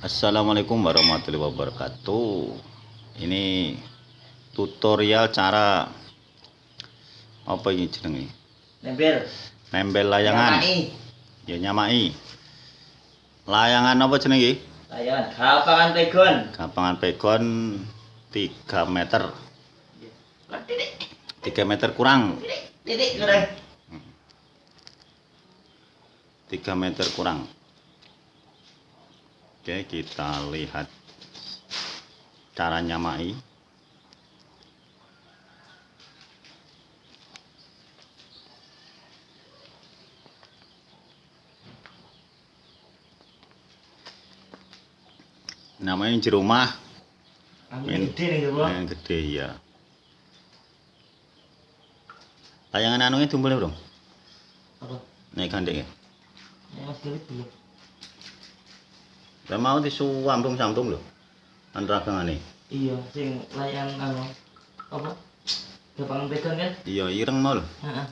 Assalamualaikum warahmatullahi wabarakatuh ini tutorial cara apa ini jenenge Nempel. nempel layangan Nyamai. ya nyamai layangan apa jenenge Layangan. Kapangan pegon. gapangan pegon 3 meter. 3 meter kurang. 3 meter kurang Oke kita lihat cara nyamai. Namanya di rumah. Yang gede nih gede ya tayangan anunya tumbul ya, bro? Apa? Naik gandeng ya? Belum. Saya mau disuambung sambung loh antara nih Iya, sing layangan anu apa? Kapangan pegon kan? iya ireng mau loh Heeh.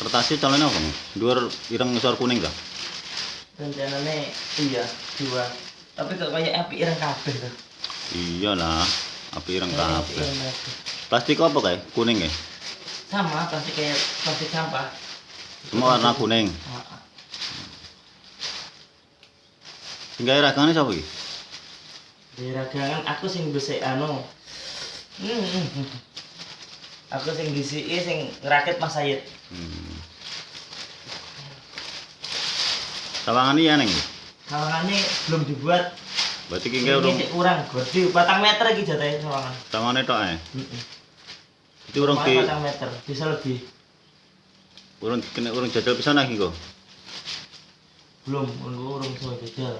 kertasnya calonnya apa nih dua ireng ngesor kuning kah Rencananya iya dua. Tapi kok kayak api ireng kabeh tuh. iyalah api ireng kabeh ireng kabeh. plastik apa kayak kuning ya Sama plastik kayak plastik sampah. semua warna kuning hingga ragangannya siapa iki Di ragangan aku sing bisa anu. Hmm. Aku sing disiki sing ngerakit Mas Sayid. hmm. sawangan iya neng Sawangannya belum dibuat. berarti urung sik kurang gede, batang meter iki jatahnya sawangan. sawangannya tok eh Heeh. Itu urung di meter, bisa lebih. urung kena urung jajal pisan lagi kok Belum, menunggu urung sama jajal.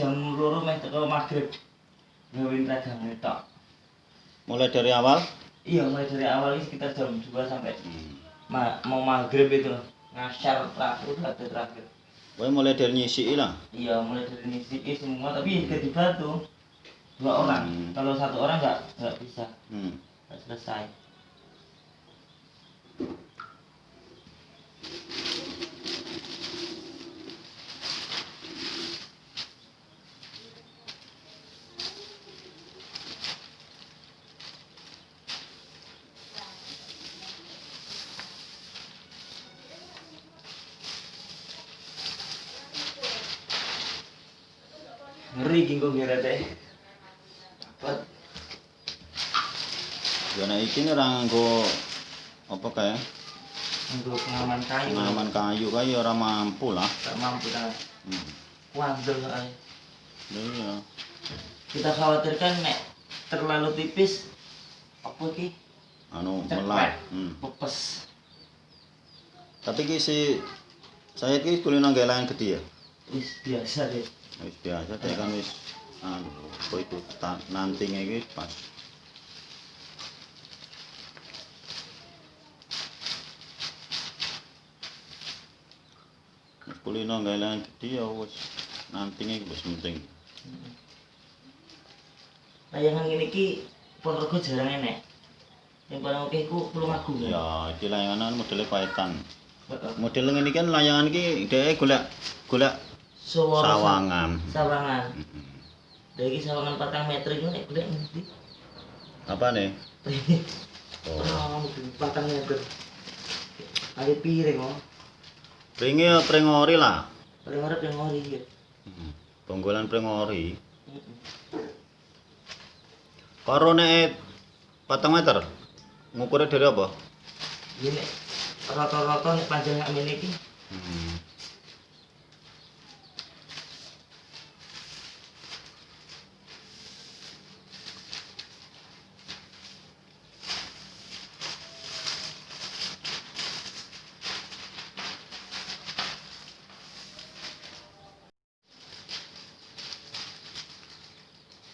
Jam loro meh teko maghrib. Gawe ragang tok. mulai dari awal Iya, mulai dari awal ini sekitar jam 2 sampai hmm. ma mau maghrib itu ngasar terakhir ada terakhir. Kowe mulai dari nyisi lah Iya, mulai dari ngisi semua tapi gak dibantu dua orang. Hmm. Kalau satu orang nggak nggak bisa, hmm. nggak selesai. Nih orang nganggo apa kayak untuk pengaman kayu. pengalaman kayu kayak orang mampu lah. Tak mampu kan. Hmm. Wandel soalnya. Iya. Kita khawatirkan nek terlalu tipis apa ki Anu melat. Hmm. pepes. Tapi ki si saya ki kulino nggak lain gede ya. Wis biasa deh. Wis biasa deh kan wis anu apa itu nantingnya iki pas. Kulino nggak lain gede ya wis nantingnya wis penting. Layangan ini ki Ponorogo jarang enek. Yang paling oke ku Tulungagung. kan? Ya, iki layangan modelnya paetan. Model ngene iki kan layangan iki dhek golek golek sawangan. Sawangan. Dari sawangan patang meter nek golek ngerti. Apa nih? Oh. Oh, patang meter. Ada piring oh. Pringe ya pringori lah. Paling ngarep yang ngori ya. Hmm. Penggolan pringori. Heeh. Karo nek patang meter. Ngukurnya dari apa? Ini rata-rata nek panjang amin iki Hmm.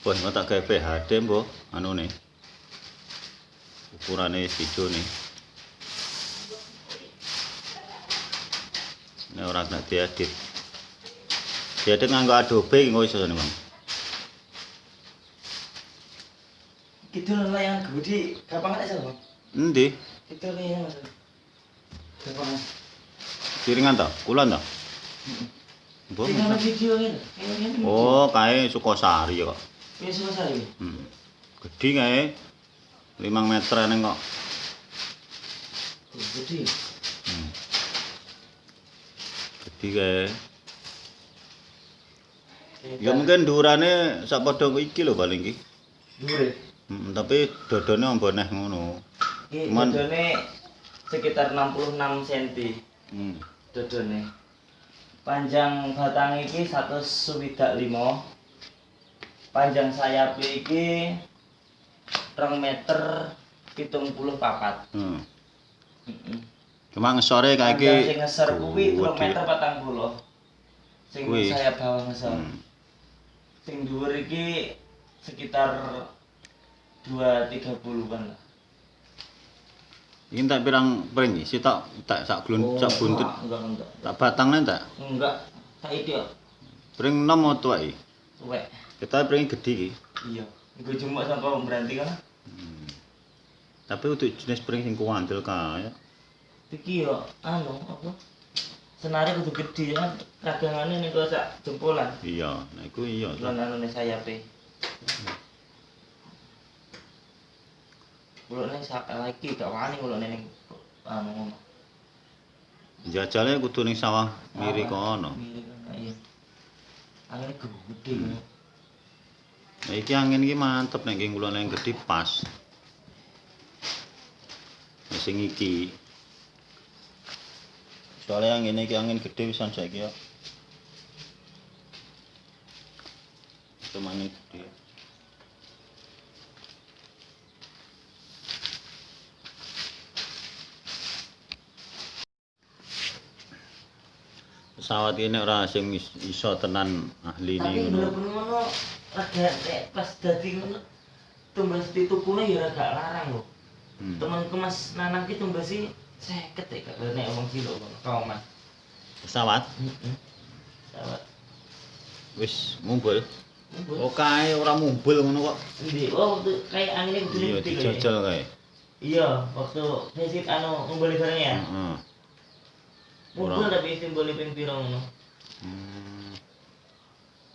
Wah, mau tak PHD boh, anu nih. Ukurane video nih. Ini orang nak diedit. Diedit nganggo Adobe nggak bisa nih Bang. Itu lah yang gede, gampang aja, Bang. Nanti. Itu nih yang Gampang. Kiringan ta? Kulon ta? Heeh. Oh, suka Sukosari ya, kok. Ini selesai. Hmm. Gede kae. 5 meter kok. Gede. Hmm. Gede kae. Ya mungkin durane sak padha iki lho paling iki. Hmm, tapi dodone ombo neh ngono. Ini Cuman- dodone sekitar 66 cm. Hmm. Dodone. Panjang batang iki 1 swidak 5. panjang sayap iki rong meter hitung puluh papat hmm. Mm cuma ngesore kayak iki sing ngeser kuwi rong meter patang puluh sing Kui. sayap bawah ngeser hmm. sing dua iki sekitar dua tiga puluhan lah ini tak bilang pering sih tak tak sak glun oh, sak buntut enggak, enggak, enggak. tak batangnya tak enggak tak itu pering nomor tua i. Kita pring gede iki. Iya. Iku cuma sampai berhenti kan. Hmm. Tapi untuk jenis pring sing kuandel kae. Iki yo anu apa? Senare kudu gede ya kan. Ragangane nih kok sak jempolan. Iya, nah iku iya. Lan anu nih sayape. Kulo ning sak lagi gak wani kulo ning anu ngono. Jajale kudu ning sawah miri kono. Miri kono iya. Angin gede. Nah, iki angin iki mantep nek nggih kula ning gedhi pas. Sing iki. Soalnya angin iki angin gede pisan saiki ya. Itu angin gede. Pesawat ini ora sing is- iso tenan ahli Tapi ini ngono. bener-bener ngono nek pas dadi ngono tumbas ditukune ya rada larang lho. Hmm. Temanku Mas Nanang ki tumbasi 50 ya kak nek omong kilo ngono kauman. Pesawat Heeh. Sawat. wis mumbul. Mumbul. Oh kae ora mumbul ngono kok. Endi? Oh, kayak gede kok ya? dijajal kae. Iya, waktu visit anu ngumpul bareng ya. Heeh. Ngumpul Ora. tapi simbol ping pira ngono. Hmm.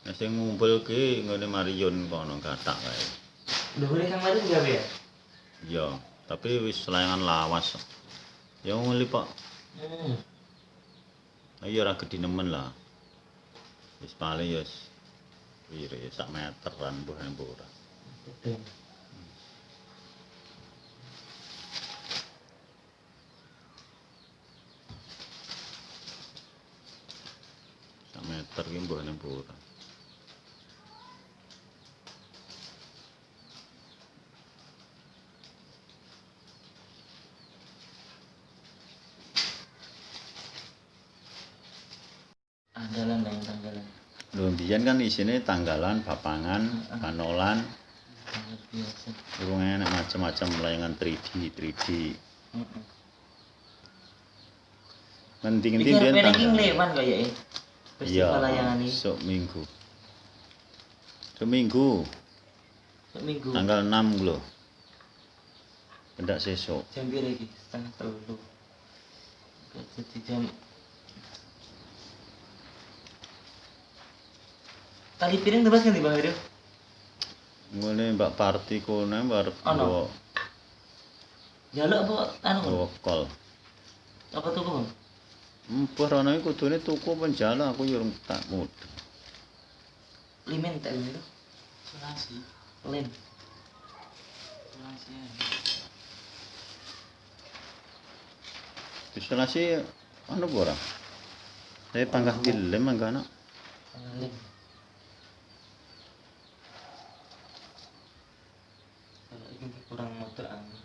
Nah, sing ngumpul ki nggone Marion kono kathak kae. Dhuwure Kang Mari gawe ya? Iya, tapi wis layangan lawas. Ya nguli Pak. Hmm. Iya ora gedhi nemen lah. Wis paling ya wis ya sak meteran mbuh mbuh ora. Betul. motor ki mbok nang pura. Tanggalan yang tanggalan. Lho mbiyen kan sini tanggalan, papangan, panolan. Urung enak macam-macam layangan 3D, 3D. Heeh. Mending-mending dia tanggalan. Festival layangan iki. Sok minggu. Seminggu, minggu. tanggal 6 lho. Pendak sesuk. Jam pira iki? Setengah telu. Gak jadi jam Tali piring tebas kan di Bang Hiro? Ngene Mbak Parti kono bar Ono. bawa Jaluk apa anu? bawa kol. Apa tuku, Bang? Empur ana iku kudune tuku penjala aku yo urung tak mud. Limen tak itu? Sulasi. Lem. Sulasi. Isolasi anu apa ora? Saya panggah dilem mangga anak. Lem. Kalau ini kurang motor anu.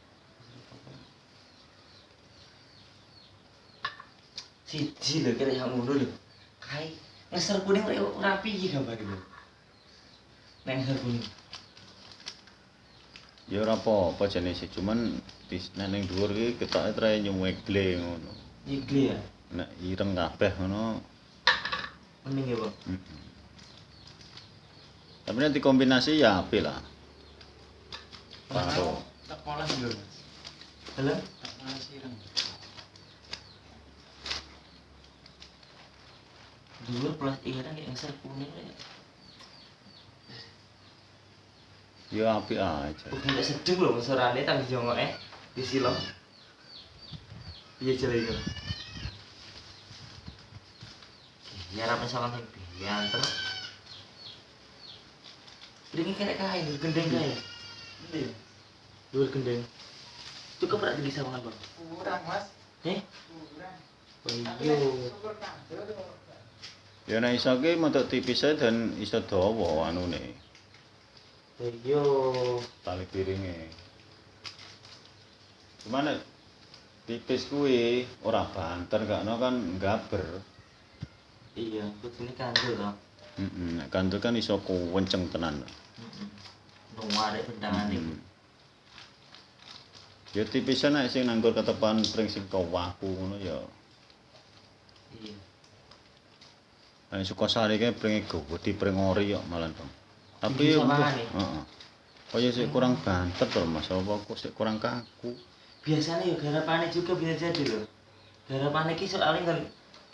Siji lho kira yang ngono lho. Kai ngeser kuning ora rapi iki gambar lho. Neng ngeser kuning. Ya ora apa-apa jenis cuman di nek ning dhuwur iki ketoke trae nyuwegle ngono. Igli ya. Nek ireng kabeh ngono. Mending ya, Bang. mm-mm. Tapi nanti kombinasi ya apik lah. Paro. Tak lho, Mas. Halo? dua plus ireng ya, eh. iya, iya, yang sel kuning Ya api aja. Ugi nek sedeng loh sorane tang jongoke disilo. Piye jare iku? Ya ra pesalan sing biyen terus. Bringi kene kae gendeng kain. Iya. Endi? Dhuwur gendeng. Cukup ra jadi banget, Bang. Kurang, Mas. Eh? Kurang. Oh iya. Kandel. Ya nek iso ki mentuk tipis ae dan iso dawa anune. Iya. Tali piringe. Cuman nek tipis kuwi ora banter gakno kan gaber. Iya, kudune kandel toh. Heeh, nek kantul kan iso kuwenceng tenan. Heeh. Nuware bendangan iku. Mm. Ya tipisan nek sing nanggur ketepan pring sing kawaku ngono ya. Iya. Nek Sukasari kae pringe gede pring ori kok malan, Bang. Tapi Iki ya samane? heeh. Kaya sik kurang banter to Mas, apa kok sik kurang kaku. biasanya ya garapane juga bisa jadi loh garapane ki soalnya kan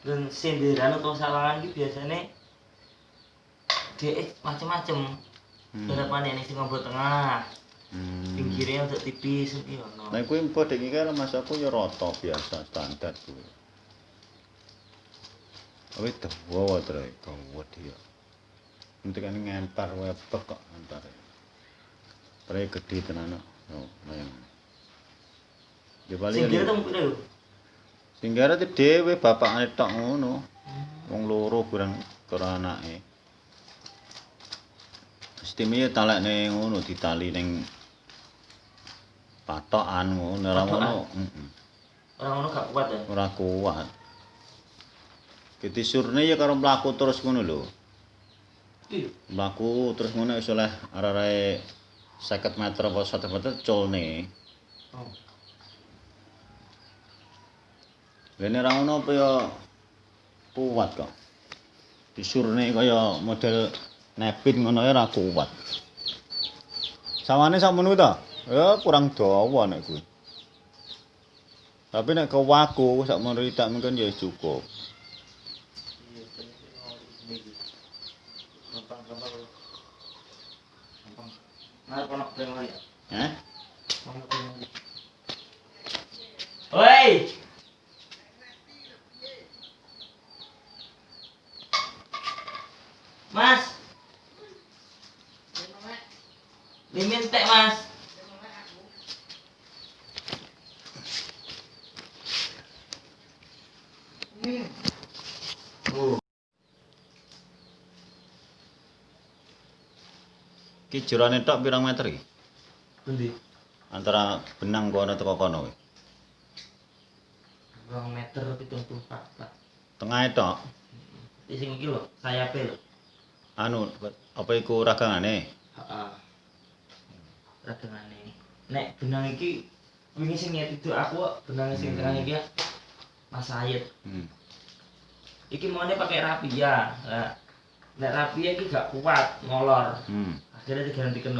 kan senderan atau salangan ki biasanya dia macem-macem Hmm. garapane ini sing tengah Hmm. pinggirnya untuk tipis iki ono Nah, kuwi dek iki kan Mas aku ya rata biasa standar kuwi. Awit dawa wae tre dawa dia. Nanti kan wae bek kok antare. Tre gede tenan. Yo, mayang. Ya paling sing kira temu pira yo Singgara te dhewe bapakane tok ngono. Wong loro kurang karo anake. Ya talekne ngono ditali ning patokan ngono ora ngono. Heeh. orang ono gak kuat ya Ora kuat. Ketisurne ya karo mlaku terus ngono lho. Mlaku terus ngono wis oleh arek-arek 50 meter apa 100 meter culne. oh Lene ra ngono apa ya kuat kok. Disurne kaya model nepin ngono ya ora kuat. Sawane sakmono ta? Ya kurang dawa nek kuwi. Tapi nek kewaku sakmono ritak mungkin ya cukup. Hah? Woi. Ki jerone tok pirang meter iki? Pundi? Antara benang kono teko kono kuwi. 2 meter 74, Pak. Tengahe tok. Di sing iki lho, sayape lho. Anu apa iku ragangane? Heeh. Ragangane. Nek benang iki wingi sing nyetidu aku kok benang sing Hmm. tengah iki ya, Mas Sayid. Hmm. Iki maunya pakai rapia. Nah, nek rapia iki gak kuat, ngolor. Hmm jadi diganti ke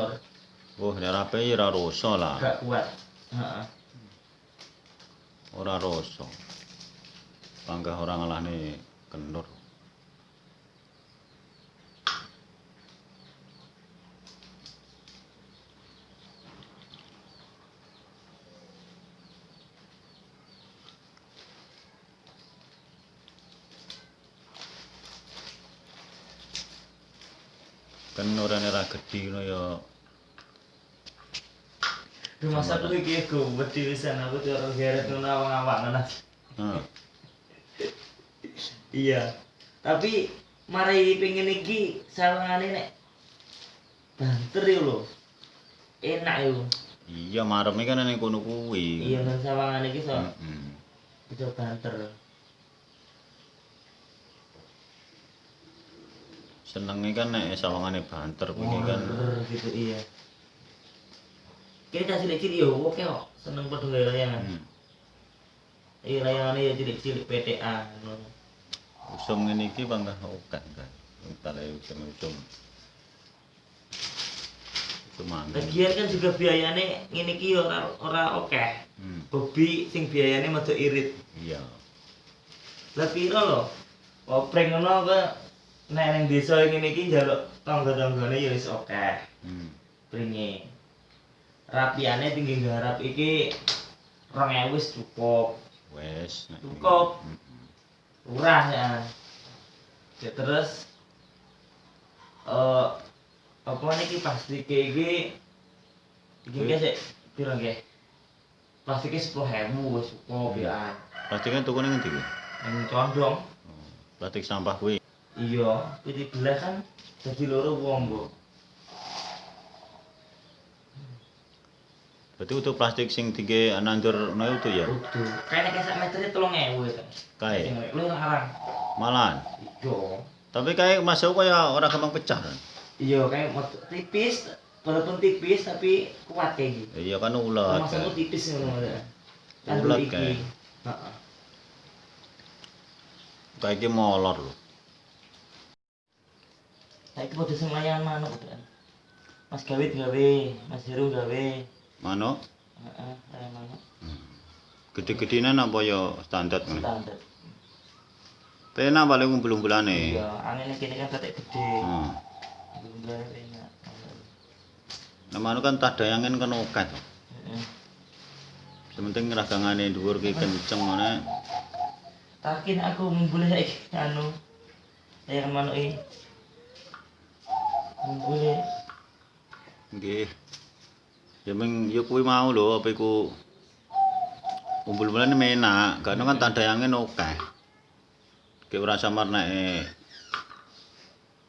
oh daerah pe ora lah. Gak kuat. Heeh. Ora rusak. Panggah orang lah nih kenur. Kenurane ra gedhi ngono ya Duh masa aku iki go wedi pisan aku cara geret ngono awang-awang ngono. Heeh. Iya. Tapi mari pengen iki sawangane nek banter yo lho. Enak yo. Iya, mareme kan ning kono kuwi. Iya kan sawangane iki so Heeh. bisa banter. Senenge kan nek sawangane banter kuwi kan gitu iya. kene cah cilik-cilik yo oke kok seneng padha gawe layangan Hmm. iki layangane ya cilik-cilik PTA ngono Usum ngene iki bangga oke kan. Tale usum usum. Usum mangga. lagian kan juga biayane ngene iki ora ora oke Hmm. hobi sing biayane medok irit Iya. lah piro lho opreng ngono ke nek ning desa ngene iki njaluk tangga-tanggane ya wis oke Hmm. pringe rapiane tinggi garap iki 2000 wis cukup ngene. Cukup. Hmm. murah ya ya terus eh apa niki plastik iki iki iki sik piro nggih plastiknya sepuluh ribu wis cukup ya Plastiknya tuku ning kuwi? yang condong Oh, Plastik sampah kuwi. Iya pilih belah kan jadi loro wong bu Berarti untuk plastik sing tinggi nandur ngono itu ya. udah kayaknya kayak sak meternya tolong kan Kae. lu larang Malahan. iya Tapi kayak masuk kaya ora gampang pecah kan. iya kayak tipis walaupun tipis tapi kuat kayak gitu Iya kan ulet. Masukmu kan. tipis ngono ya. Iki. kae. Heeh. Kayak iki molor lho. Saiki padha sing layangan manuk kan. Mas Gawit gawe, Mas Heru gawe. Mano? Heeh, layangan manuk Gede-gedenan apa ya standar ngono. standar. Penak paling ngumpul-umpulane. Iya, angin kene kan ketek gede. Hmm. Bumbunya enak. Nah, mano kan tak dayangen kan okat. Heeh. Sementing ragangane dhuwur ki kenceng ngene. Takin aku mumbule saiki anu layangan manuk iki. Nggih. Ya meng ya kuwi mau lho apa iku umpul-umpulane menak, karena kan tak dayangen akeh. Ki ora samar nek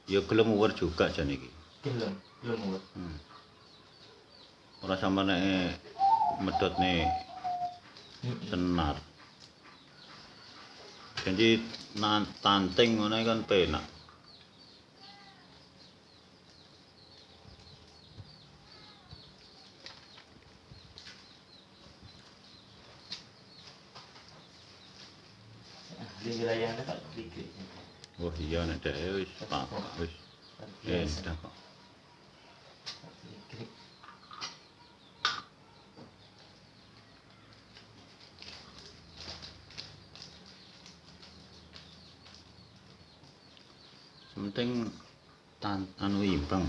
ya gelem uwer juga jan iki. gelem, gelem buat. Hmm. Ora samar nek medhotne senar. Jadi nan tanting ngono kan penak. Di wilayahnya tak dikit. Oh iya nek dhek wis pak wis Biasa. enak kok. Penting tan anu imbang,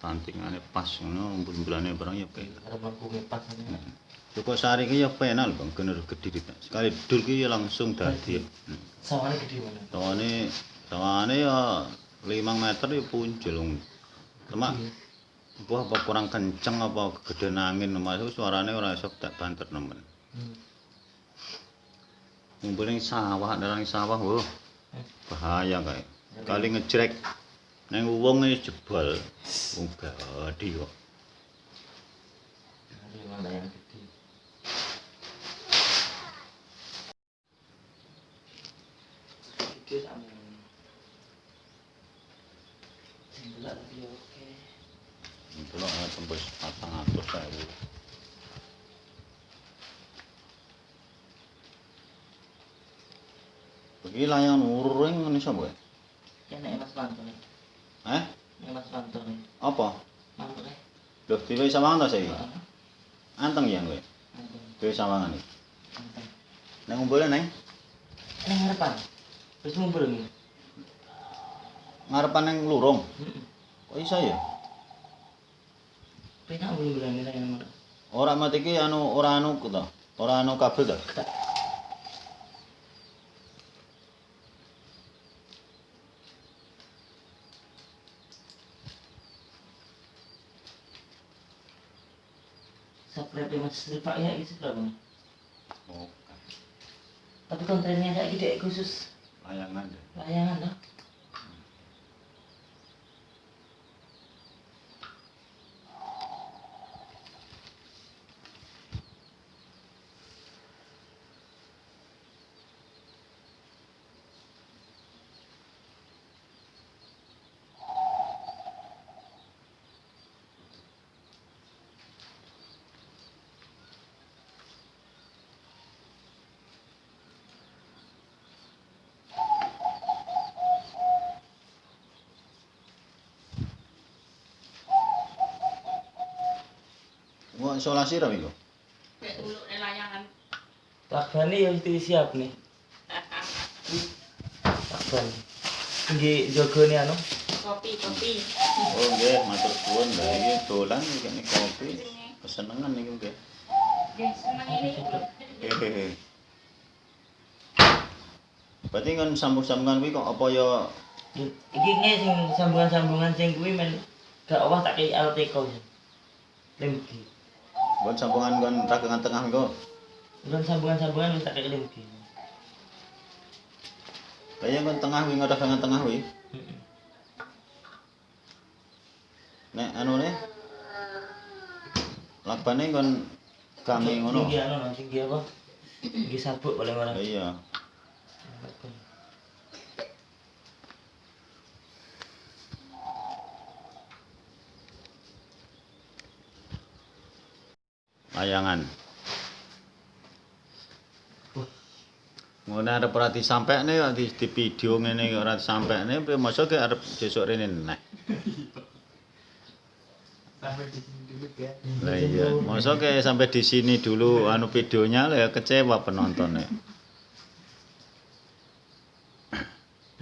tantingane pas ngono umpul-umpulane barang ya penak. Ngepas ini. Cukup sehari ki ya penak lho Bang, gener gede dik. Sekali dul ki ya langsung dadi. Hmm. Sawane gede mana? Sawane sawane ya 5 meter ya punjul. Cuma Wah, apa kurang kenceng apa gedean angin masuk suarane ora iso tak banter nemen. Hmm. Ning sawah, nerang sawah, wah. Bahaya kae. Kali ngejrek neng wong e jebol. Wong gadi kok. Ini? Gede sama ini. Tapi ya oke. Delok ana tembus 400.000. Begini layangan uring ngene sapa? ya? Nek Mas Manto nih. Eh? Nek Mas Manto nih. Apa? Manto Loh, dhewe sawangan ta saiki? Heeh. Anteng ya kowe. Dhewe sawangan iki. Manto. Neng ngumpulnya neng? Ini harapan. Terus ngumpul nih. Ngarepan neng lurung. Kok iso ya? Penak bilang ini yang mana? Ora mati iki anu ora anu to. Ora anu kabel to. Sri Pak ya gitu berapa? Oh, Tapi kontennya kayak gede khusus layangan deh. layangan loh. Isolasi ra iku. Kayak dulu layangan. Lakbane ya itu siap nih. Lakban. Nggih jogone anu. Kopi, kopi. Oh nggih, matur suwun. Lah iki dolan iki nek kopi. Kesenengan iki nggih. Nggih, seneng ini. Hehehe. Berarti kan sambung-sambungan kuwi kok apa ya Iki nge sing sambungan-sambungan sing kuwi men gak owah tak kei alat teko. Buat sambungan kan ragangan tengah kok. Bukan sambungan-sambungan wis tak kei lemgi. Lah ya kan tengah kuwi ragangan tengah kuwi. Heeh. Nek anu ne lakbane kon kami ngono. Tinggi anu tinggi apa? Tinggi sabuk paling ora. Lah iya. Lakban. Layangan. Ngono arep ora disampekne kok di, di video ngene kok ora disampekne, piye masa ki arep sesuk rene neh. Lah iya, masa ki sampai di sini dulu anu videonya lah ya kecewa penontonnya.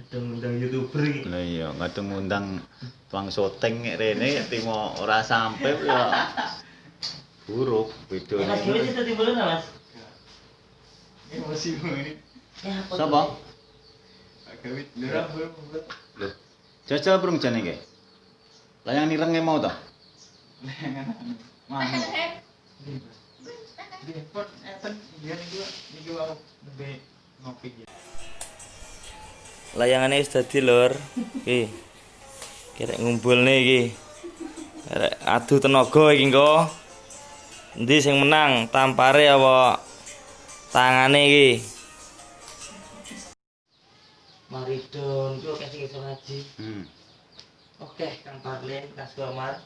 Undang-undang YouTuber iki. Lah iya, ngundang tuang syuting nek rene timo ora sampai ya buruk video mas gimana? Sih tadi belum mas? Mau ini? Siapa? kawit lurah belum loh. Jajal belum jane ge layang nireng mau ta mau eh. layangannya sudah di lor ki kira ngumpul nih ki adu tenaga iki engko Endi sing menang? Tampare apa tangane iki? Maridon ku oke sing iso ngaji. Hmm. Oke, Kang Parlin, Kang Suamar.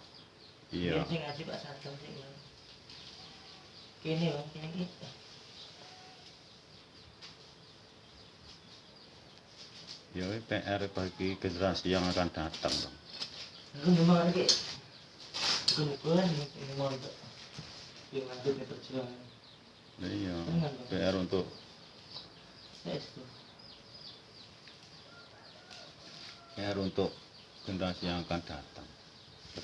Iya. Sing ngaji Pak Sadam sing. Kene Bang, kene iki. Ya ini PR bagi generasi yang akan datang. Bang. Aku memang iki. Bukan ini mau yang lanjut nih perjuangan. Lah Iya. PR untuk. PR untuk generasi yang akan datang.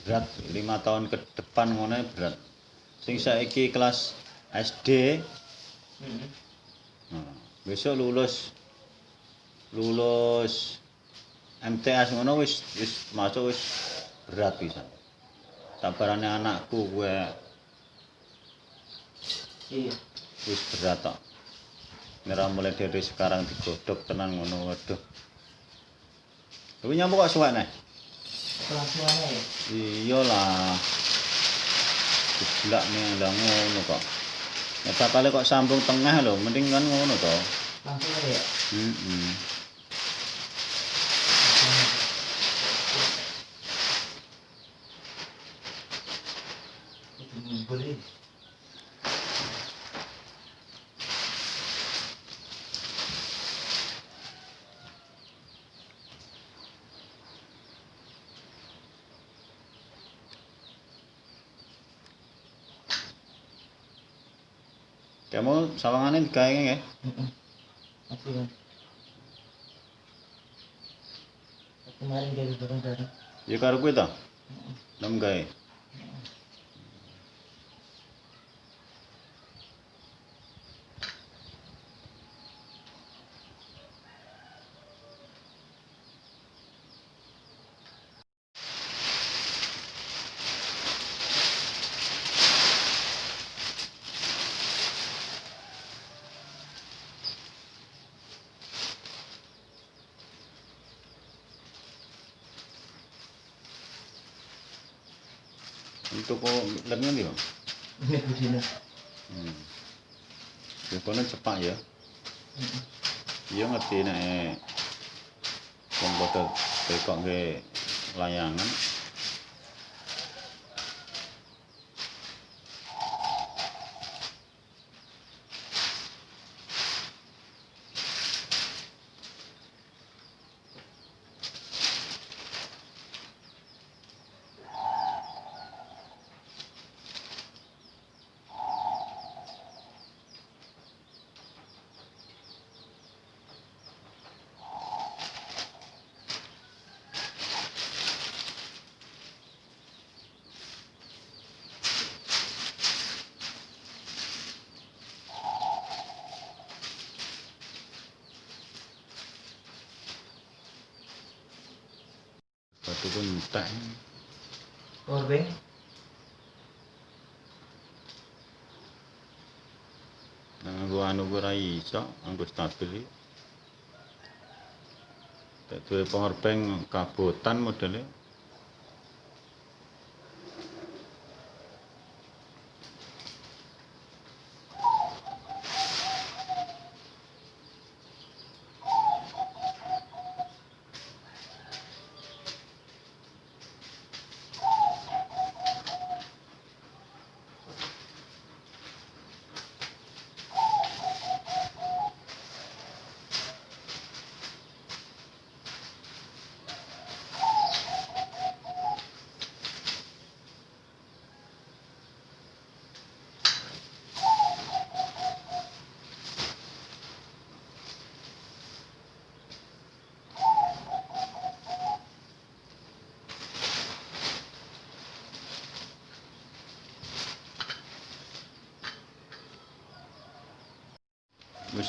Berat lima tahun ke depan ngono berat. Sing saiki kelas SD, Heeh. nah, besok lulus lulus MTS ngono wis wis masuk wis berat pisan. Tabarane anakku gue Iya. wis berat tok. Ngira mulai dari sekarang digodok tenan ngono waduh. Tapi nyampe kok suwek nih? Pelasuannya ya. Iyalah. Jeblak nih lah ngono kok. Ya bakal kok sambung tengah lho, mending kan ngono to. Langsung aja ya. Heeh. Itu ngumpul ini. Kamu sawangane digawe nggih? Heeh. Kan. Kemarin dari bareng-bareng. Ya karo kuwi to. Nem gawe. Untuk kok lemnya ndi, Bang? Ini budina. Hmm. Ya kono cepak ya. Iya ngerti nek wong padha tekokke layangan. Tuku entek. Powerbank. Nang nggo anu ora iso, nggo stabil iki. Tek duwe power bank kabotan modele.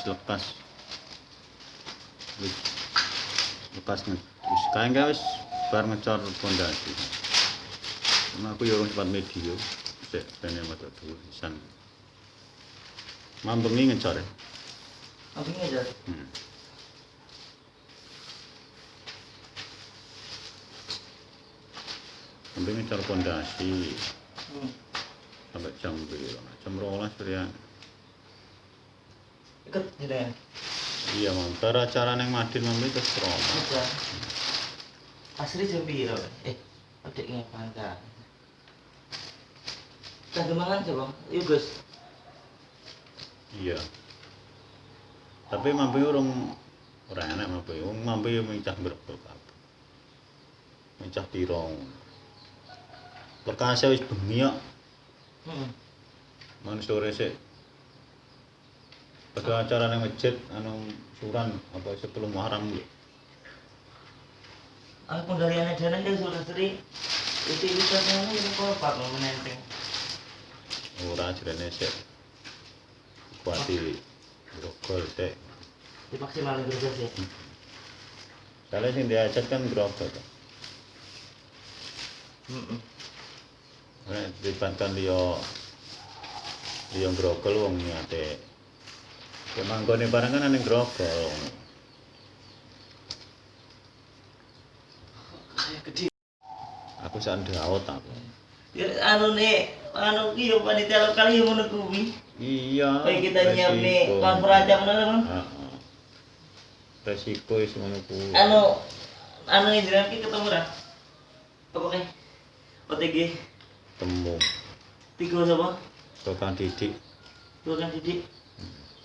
terus lepas lepas terus kayak nggak wis bar ngecor pondasi? Karena aku ya yorong cepat medio. Cek pengen mata dua isan. Nih ngecor ya? Mambengi ngecor. Hmm. sampai ngecor pondasi. Hmm. sampai jam berapa? Jam rolas berapa Ikut jenengan. Iya, Mam. Cara acara neng Madin Mam itu rolas. Aja. Asli jam piro? Eh, adek ngepan kan. Cah demangan coba. Yuk, Gus. Iya. Tapi mampu urung ora enak mampu. Wong mampu yo mencah kabeh. Mencah tirong. Perkasa wis bengi kok. Heeh. Man sore sik. Pada acara nang masjid anu suran apa sebelum Muharram lho. Aku pendalian dana dia sudah seri. Itu bisa sana ini kok pak mau menenteng. Ora jerene sik. Kuati grogol sik. Dimaksimalin terus ya. Soalnya sing diajak kan grogol. Heeh. Nek dibandkan liya liya grogol wong niate. Ya manggone barang kan ning grogol. Aku sak ndaut aku. Ya anu nih, anu ki yo panitia lokal yo ngono kuwi. Iya. Kayak kita nyiap nih resiko. kon perancang ngono kan. Heeh. Resiko wis ngono kuwi. Anu anu jenengan ki ketemu ra? Kae? OTG temu tiga sapa? tukang didik. Dua kan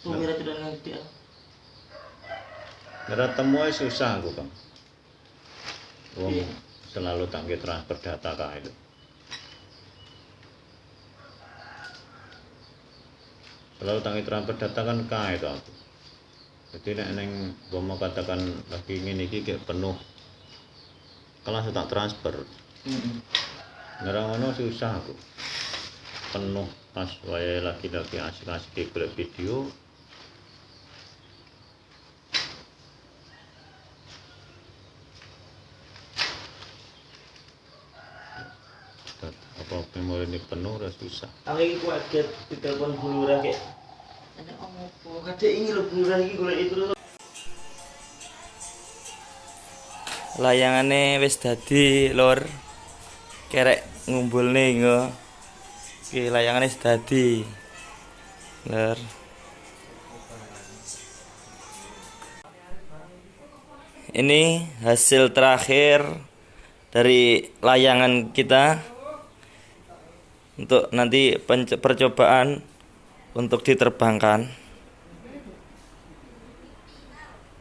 Nah. Mira tidak nanti ah. Mira temui susah aku kan. Wong selalu tangki transfer data kah itu. Selalu tangki transfer data kan kah itu aku. Jadi nek neng mau katakan lagi ini kayak penuh. Kalau saya tak transfer. Mm -hmm. sih susah aku penuh pas wae lagi-lagi asik-asik golek video ini penuh udah susah Aku iki kaget ditelepon Bu Lurah kayak ada opo kadek ini lho Bu Lurah iki golek itu lho. Layangane wis dadi, Lur. Kerek ngumpulne nggo. Iki layangane wis dadi. Lur. Ini hasil terakhir dari layangan kita untuk nanti percobaan untuk diterbangkan.